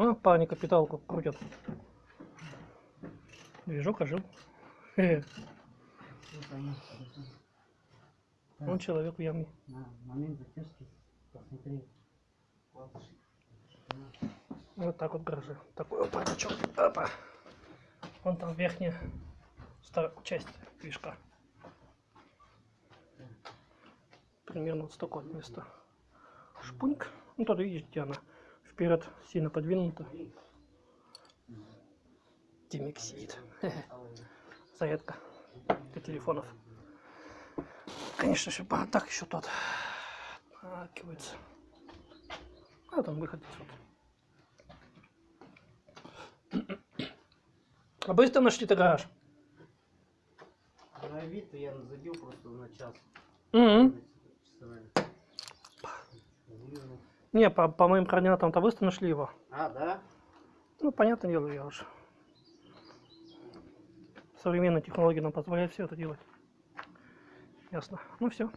А, парни капиталку крутят. Движок ожил. Он человек момент затяжки посмотри. Вот так вот гаражи. Такой вот бардачок. Опа. Вон там верхняя часть движка. Примерно вот столько вот места. Шпуньк. Ну тут видишь, где она вперед сильно подвинута. Димик сидит. Зарядка для телефонов. Конечно же, так еще тот. Акивается. А там выход вот. А быстро нашли-то гараж? На вид я забил просто на час. Мгм. Часовая. Не, по, по моим координатам-то быстро нашли его. А, да? Ну, понятное дело, я уже. Современные технологии нам позволяют все это делать. Ясно. Ну все.